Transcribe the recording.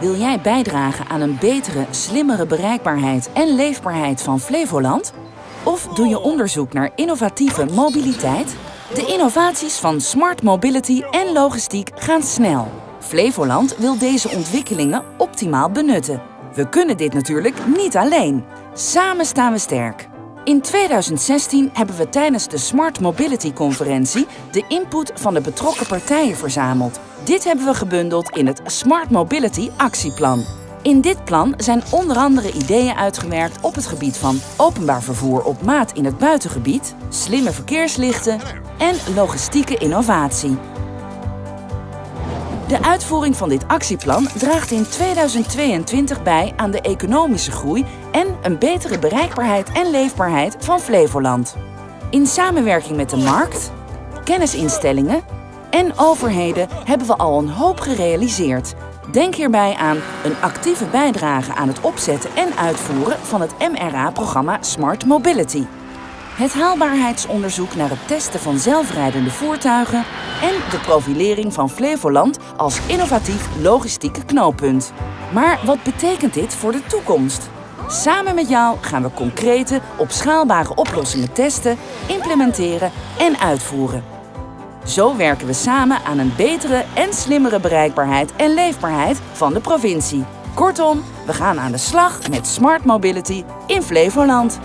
Wil jij bijdragen aan een betere, slimmere bereikbaarheid en leefbaarheid van Flevoland? Of doe je onderzoek naar innovatieve mobiliteit? De innovaties van smart mobility en logistiek gaan snel. Flevoland wil deze ontwikkelingen optimaal benutten. We kunnen dit natuurlijk niet alleen. Samen staan we sterk. In 2016 hebben we tijdens de Smart Mobility Conferentie de input van de betrokken partijen verzameld. Dit hebben we gebundeld in het Smart Mobility Actieplan. In dit plan zijn onder andere ideeën uitgewerkt op het gebied van openbaar vervoer op maat in het buitengebied, slimme verkeerslichten en logistieke innovatie. De uitvoering van dit actieplan draagt in 2022 bij aan de economische groei en een betere bereikbaarheid en leefbaarheid van Flevoland. In samenwerking met de markt, kennisinstellingen en overheden hebben we al een hoop gerealiseerd. Denk hierbij aan een actieve bijdrage aan het opzetten en uitvoeren van het MRA-programma Smart Mobility. Het haalbaarheidsonderzoek naar het testen van zelfrijdende voertuigen en de profilering van Flevoland als innovatief logistieke knooppunt. Maar wat betekent dit voor de toekomst? Samen met jou gaan we concrete, opschaalbare oplossingen testen, implementeren en uitvoeren. Zo werken we samen aan een betere en slimmere bereikbaarheid en leefbaarheid van de provincie. Kortom, we gaan aan de slag met Smart Mobility in Flevoland.